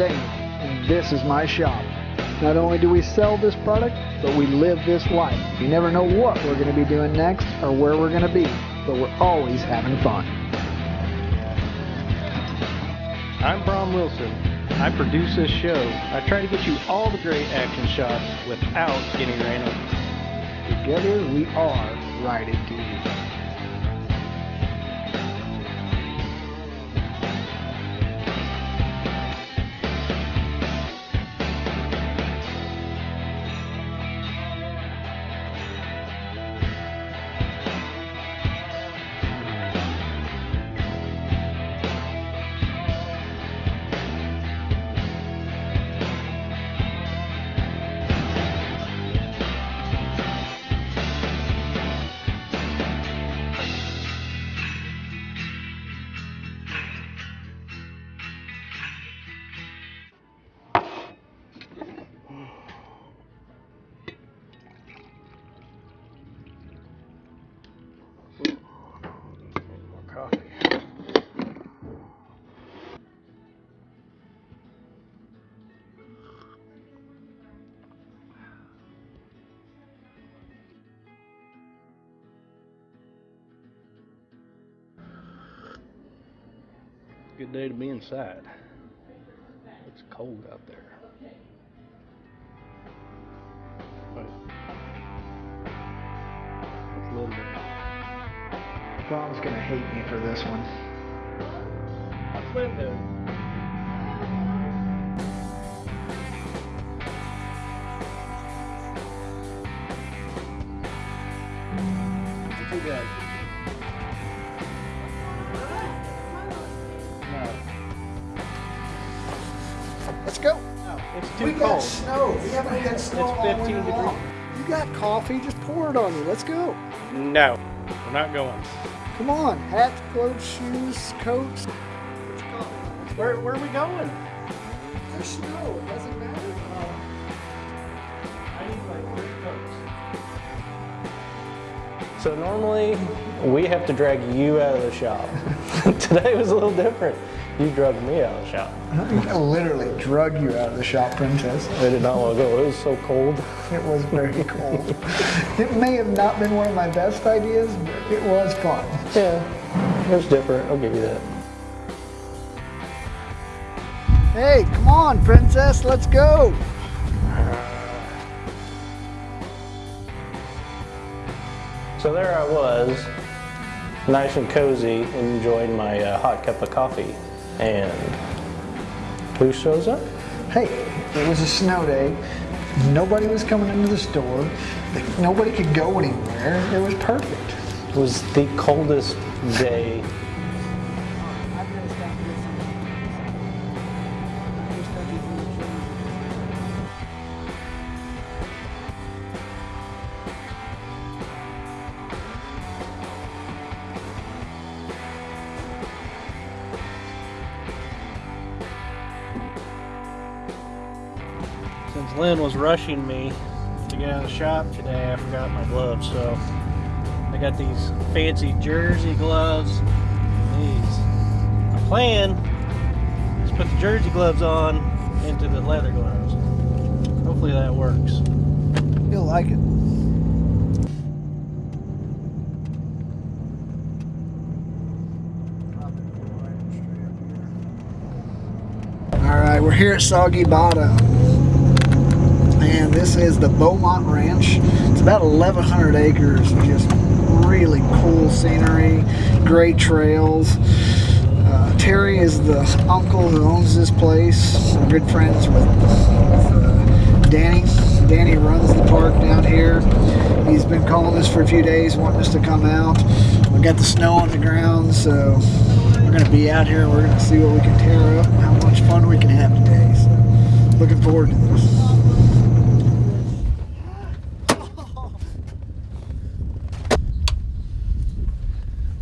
Dane, and this is my shop. Not only do we sell this product, but we live this life. You never know what we're going to be doing next or where we're going to be, but we're always having fun. I'm Brom Wilson. I produce this show. I try to get you all the great action shots without getting ran over. Together we are riding duty. Good day to be inside. It's cold out there. But it's a little bit. Brom's going to hate me for this one. What's Lynn cold. We haven't had snow It's all 15 winter degrees. long. You got coffee? Just pour it on you. Let's go. No, we're not going. Come on. Hats, clothes, shoes, coats. Where, where are we going? There's snow. It doesn't matter. I need like three coats. So normally we have to drag you out of the shop. Today was a little different. You drugged me out of the shop. I literally drug you out of the shop, Princess. I did not want to go. It was so cold. It was very cold. it may have not been one of my best ideas, but it was fun. Yeah, it was different. I'll give you that. Hey, come on, Princess. Let's go. So there I was, nice and cozy, enjoying my uh, hot cup of coffee. And who shows up? Hey, it was a snow day. Nobody was coming into the store. Nobody could go anywhere. It was perfect. It was the coldest day. Lynn was rushing me to get out of the shop today, I forgot my gloves, so I got these fancy jersey gloves. These. My plan is put the jersey gloves on into the leather gloves. Hopefully that works. You'll like it. All right, we're here at Soggy Bottom. And this is the Beaumont Ranch. It's about 1,100 acres. Just really cool scenery, great trails. Uh, Terry is the uncle who owns this place. We're good friends with, with uh, Danny. Danny runs the park down here. He's been calling us for a few days, wanting us to come out. We got the snow on the ground, so we're going to be out here. And we're going to see what we can tear up and how much fun we can have today. So, looking forward to this.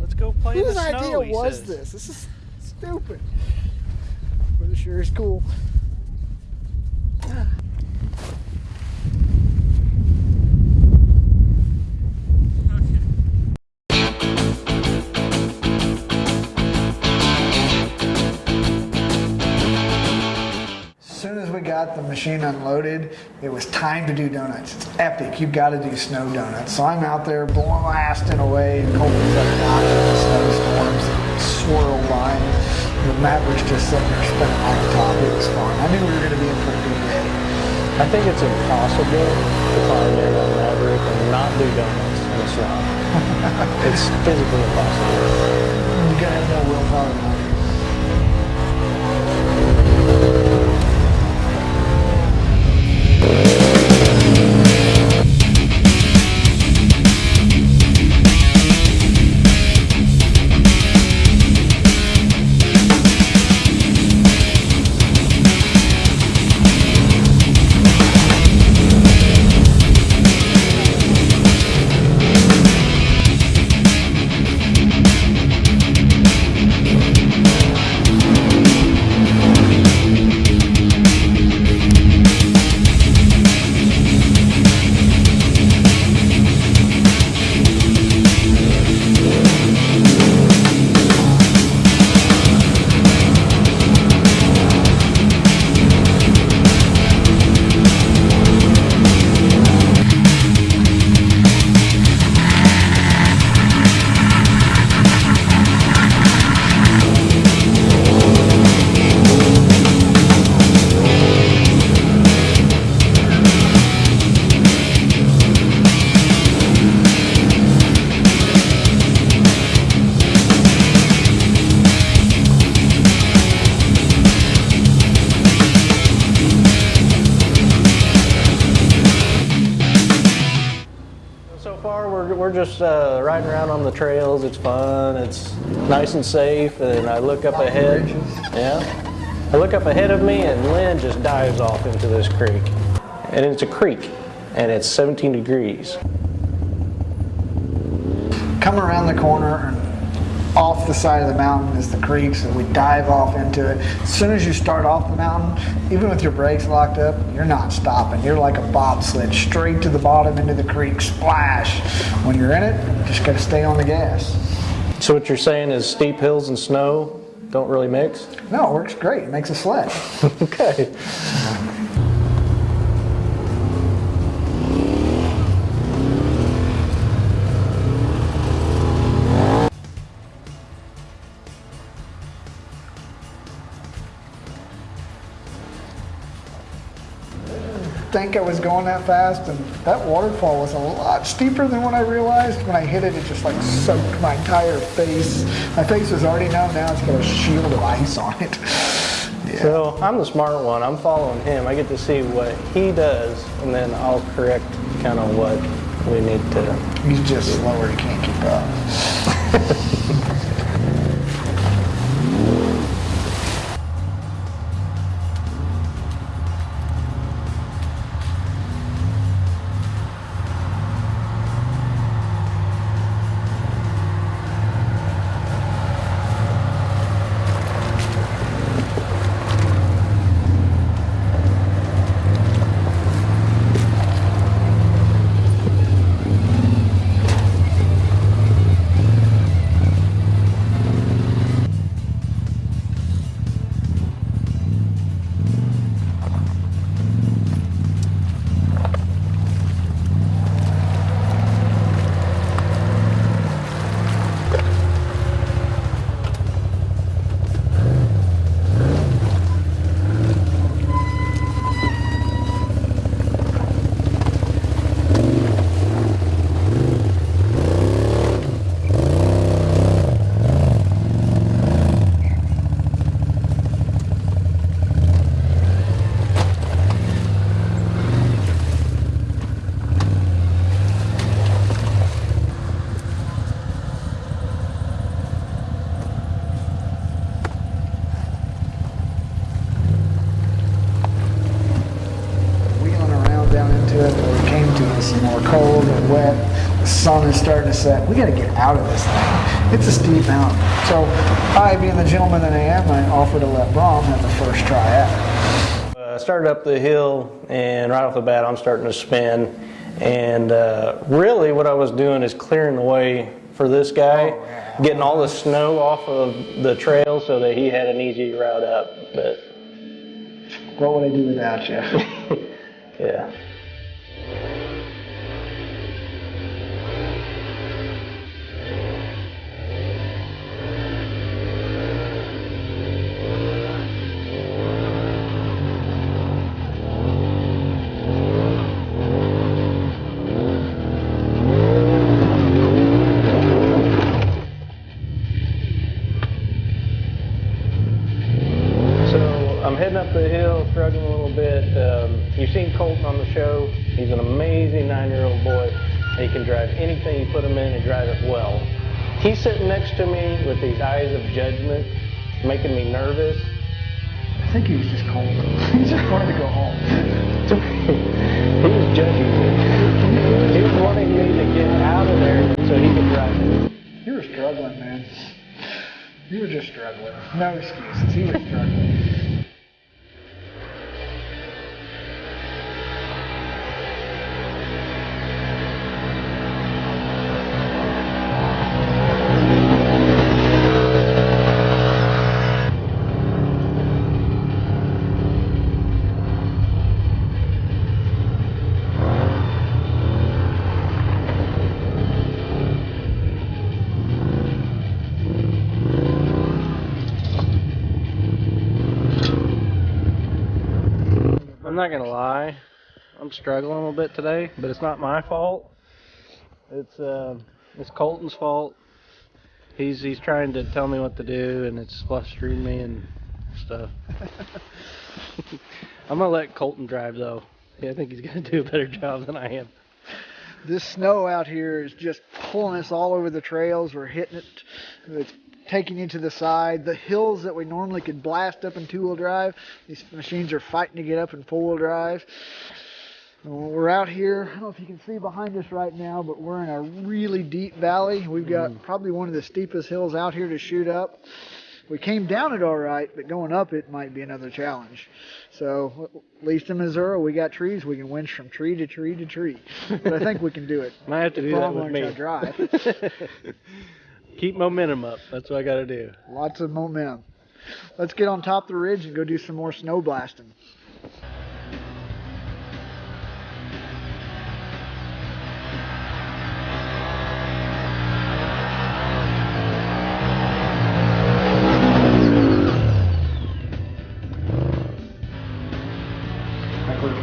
Let's go play in Whose the snow, idea he was says. this? This is stupid. But it sure is cool. Soon as we got the machine unloaded, it was time to do donuts. It's epic. You've got to do snow donuts. So I'm out there blasting away, cold weather knocking the snowstorms, swirl line. The Maverick's just sitting there spinning on the top. It was fun. I knew we were going to be in for a good day. I think it's impossible to in on Maverick and not do donuts in the snow. it's physically impossible. You got to have no willpower. So the trails. It's fun. It's nice and safe. And I look up ahead. Yeah. I look up ahead of me, and Lynn just dives off into this creek. And it's a creek, and it's 17 degrees. come around the corner and off the side of the mountain is the creek, so we dive off into it. As soon as you start off the mountain, even with your brakes locked up, you're not stopping. You're like a bobsled, straight to the bottom into the creek, splash. When you're in it, you just gotta stay on the gas. So what you're saying is steep hills and snow don't really mix? No, it works great. It makes a sled. okay. Think I was going that fast, and that waterfall was a lot steeper than what I realized. When I hit it, it just like soaked my entire face. My face was already numb. Now it's got a shield of ice on it. Yeah. So I'm the smart one. I'm following him. I get to see what he does, and then I'll correct kind of what we need to. He's just slower. He can't keep up. We got to get out of this thing. It's a steep mountain. So I, being the gentleman that I am, I offered to let Brom have the first try at it. Uh, started up the hill, and right off the bat, I'm starting to spin. And uh, really, what I was doing is clearing the way for this guy, Oh, yeah. getting all the snow off of the trail so that he had an easy route up. But What would I do without you? yeah. Making me nervous. I think he was just cold. he just wanted to go home. he was judging me. He was wanting me to get out of there so he could drive it. You were struggling, man. You were just struggling. No excuses. He was struggling. I'm not gonna lie, I'm struggling a little bit today, but it's not my fault. It's uh, it's Colton's fault. He's he's trying to tell me what to do, and it's frustrating me and stuff. I'm gonna let Colton drive though. Yeah, I think he's gonna do a better job than I am. This snow out here is just pulling us all over the trails. We're hitting it. It's taking you to the side. The hills that we normally could blast up in two-wheel drive, these machines are fighting to get up in four-wheel drive. We're out here, I don't know if you can see behind us right now, but we're in a really deep valley. We've got mm. probably one of the steepest hills out here to shoot up. We came down it all right, but going up it might be another challenge. So, at least in Missouri, we got trees. We can winch from tree to tree to tree. But I think we can do it. Might have to do that with me. drive. Keep momentum up. That's what I got to do. Lots of momentum. Let's get on top of the ridge and go do some more snow blasting.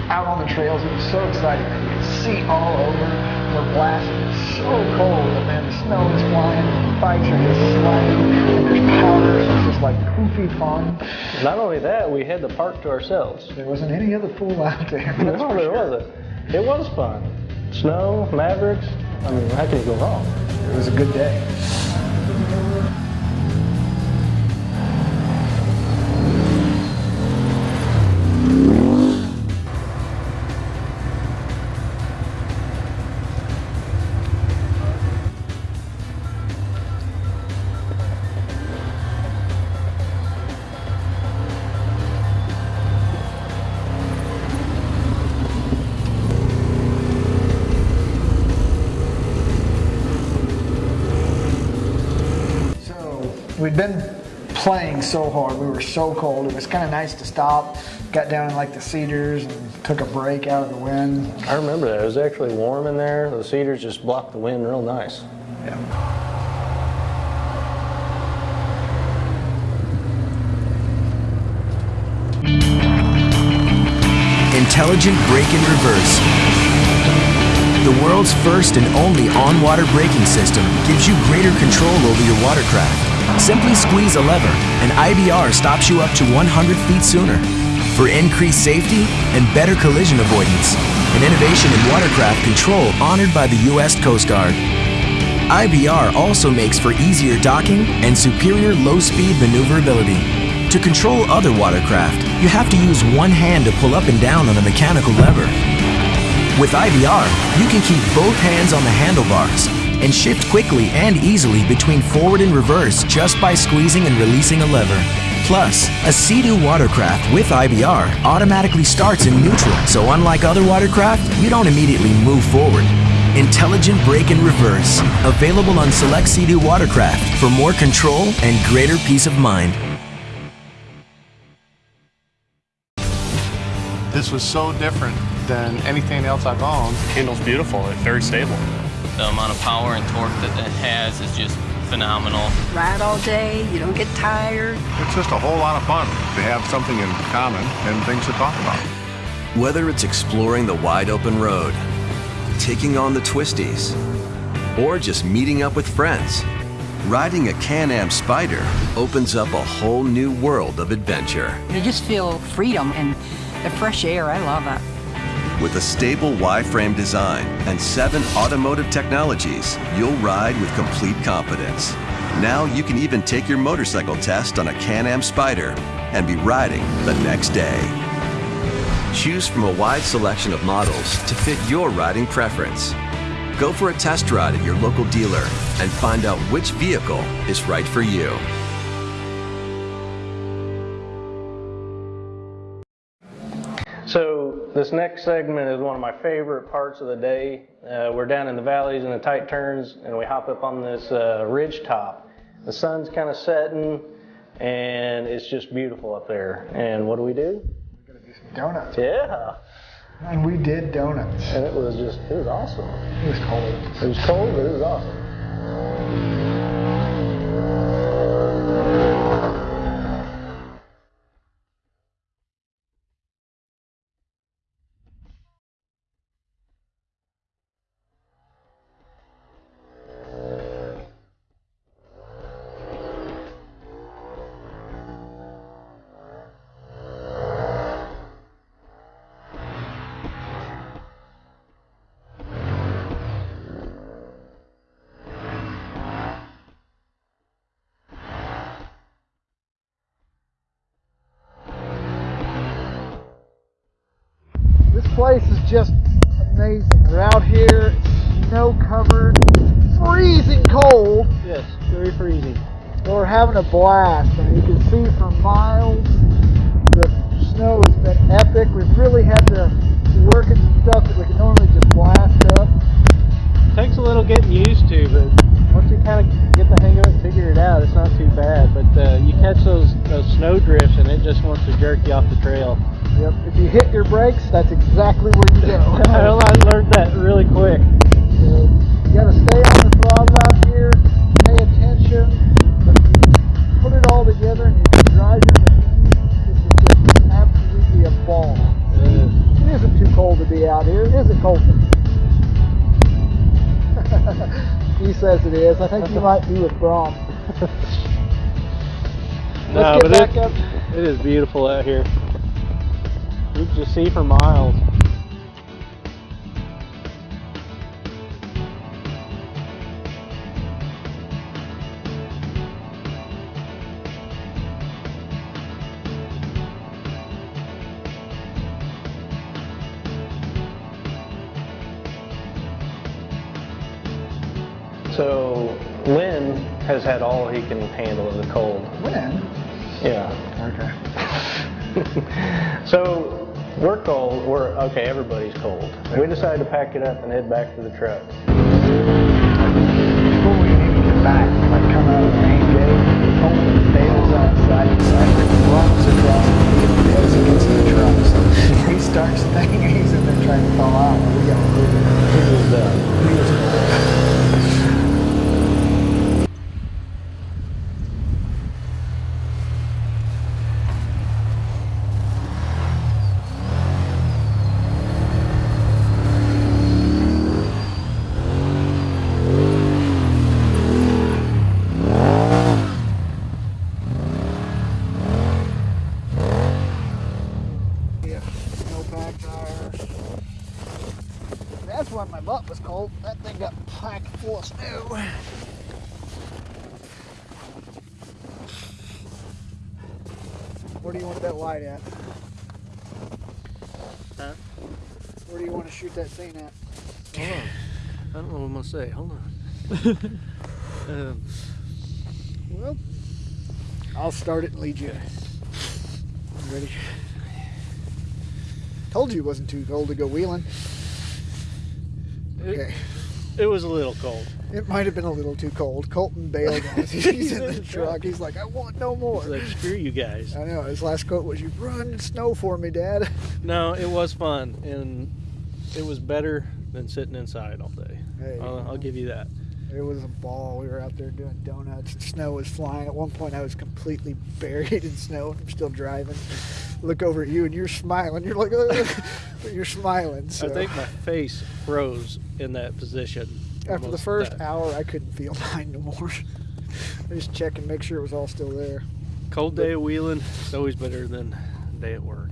out on the trails. It was so exciting. See all over. We're blasting. It's so cold, and man, the snow is flying. The bikes are just sliding, and there's powder. So it's just like poofy fun. Not only that, we had the park to ourselves. There wasn't any other fool out there. No, there sure. wasn't. It was fun. Snow, Mavericks. I mean, how can you go wrong? It was a good day. We'd been playing so hard. We were so cold. It was kind of nice to stop. Got down in like the cedars and took a break out of the wind. I remember that. It was actually warm in there. The cedars just blocked the wind real nice. Yeah. Intelligent Brake in Reverse. The world's first and only on-water braking system gives you greater control over your watercraft Simply squeeze a lever and IBR stops you up to 100 feet sooner. For increased safety and better collision avoidance, an innovation in watercraft control honored by the U.S. Coast Guard. IBR also makes for easier docking and superior low-speed maneuverability. To control other watercraft, you have to use one hand to pull up and down on a mechanical lever. With IBR, you can keep both hands on the handlebars and shift quickly and easily between forward and reverse just by squeezing and releasing a lever. Plus, a Sea-Doo watercraft with IBR automatically starts in neutral, so unlike other watercraft, you don't immediately move forward. Intelligent brake and reverse, available on select Sea-Doo watercraft for more control and greater peace of mind. This was so different than anything else I've owned. Handles beautiful. It's very stable. The amount of power and torque that it has is just phenomenal. Ride all day, you don't get tired. It's just a whole lot of fun to have something in common and things to talk about. Whether it's exploring the wide open road, taking on the twisties, or just meeting up with friends, riding a Can-Am Spyder opens up a whole new world of adventure. You just feel freedom and the fresh air. I love it. With a stable Y-frame design and seven automotive technologies, you'll ride with complete confidence. Now you can even take your motorcycle test on a Can-Am Spyder and be riding the next day. Choose from a wide selection of models to fit your riding preference. Go for a test ride at your local dealer and find out which vehicle is right for you. This next segment is one of my favorite parts of the day. Uh, we're down in the valleys and the tight turns, and we hop up on this uh, ridge top. The sun's kind of setting, and it's just beautiful up there. And what do we do? We're gonna do some donuts. Yeah, And we did donuts. and it was just it was awesome. It was cold. It was cold, but it was awesome. Out here, snow covered, freezing cold, Yes, very freezing. but we're having a blast. And you can see for miles, the snow has been epic. We've really had to work at some stuff that we can normally just blast up. takes a little getting used to, but once you kind of get the hang of it and figure it out, it's not too bad. But uh, you catch those those snow drifts, and it just wants to jerk you off the trail. Yep. If you hit your brakes, that's exactly where you go. I learned that really quick. You gotta stay on the throttle out here, pay attention, but you put it all together and you can drive your machine. This is just absolutely a ball. It isn't too cold to be out here, is it, Colton? he says it is. I think you might be with Brom. No, Let's but get back it, up. it is beautiful out here. You just see for miles. So Lynn has had all he can handle of the cold. When? Yeah. Okay. So we're cold. We're okay. Everybody's cold. We decided to pack it up and head back to the truck. Before we even get back, like come out of the main gate, Colton bails outside the side, runs across the field gets in the truck. So he starts thinking he's in there trying to fall out. We got move. He was done. He was cold. Yeah, snowpack tires. Why my butt was cold. That thing got packed full of snow. Where do you want that light at? Huh? Where do you want to shoot that thing at? Hold on. I don't know what I'm gonna say. Hold on. um, Well, I'll start it and lead you. You ready? Told you it wasn't too cold to go wheeling. Okay. It was a little cold. It might have been a little too cold. Colton bailed on us. He's in the truck. He's like, I want no more. It's like screw you guys. I know. His last quote was, "You run snow for me, Dad." No, it was fun, and it was better than sitting inside all day. Hey, I'll, I'll give you that. It was a ball. We were out there doing donuts. Snow was flying. At one point, I was completely buried in snow. I'm still driving. Look over at you, and you're smiling. You're like, but you're smiling. So. I think my face froze in that position. After the first that- hour, I couldn't feel mine no more. I just check and make sure it was all still there. cold day of wheeling, it's always better than a day at work.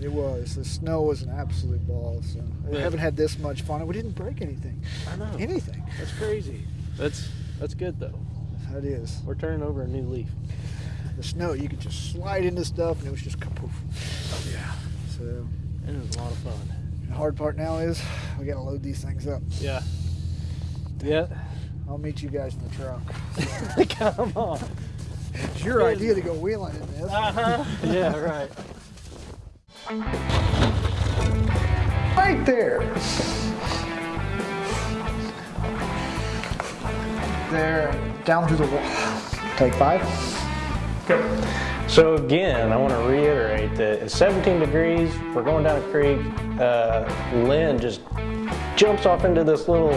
It was. The snow was an absolute ball. So we Yeah. haven't had this much fun. We didn't break anything. I know. Anything. That's crazy. That's that's good though. That is. We're turning over a new leaf. The snow, you could just slide into stuff, and it was just kapoof. Yeah. So And it was a lot of fun. the hard part now is we got to load these things up. Yeah. Yeah. I'll meet you guys in the truck. Come on. It's your idea to go wheeling in this. Uh-huh. yeah, right. Right there. There, down through the wall. Take five. So again, I want to reiterate that it's 17 degrees. We're going down a creek. Uh, Lynn just jumps off into this little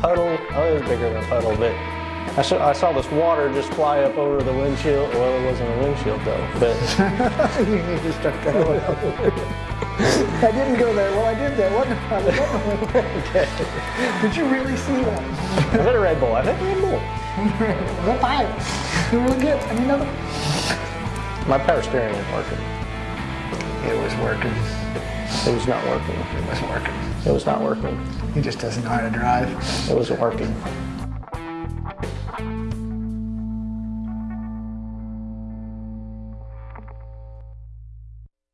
puddle. Oh, it was bigger than a puddle, but I saw, I saw this water just fly up over the windshield. Well, it wasn't a windshield though, but you need to start that one out. I didn't go there. Well, I did that. I? Was that Did you really see that? I hit a Red Bull. I hit a Red Bull. Well, five. Really good. I mean, another. My power steering was working. It was working. It was not working. It wasn't working. It was not working. He just doesn't know how to drive. It wasn't working. Bye.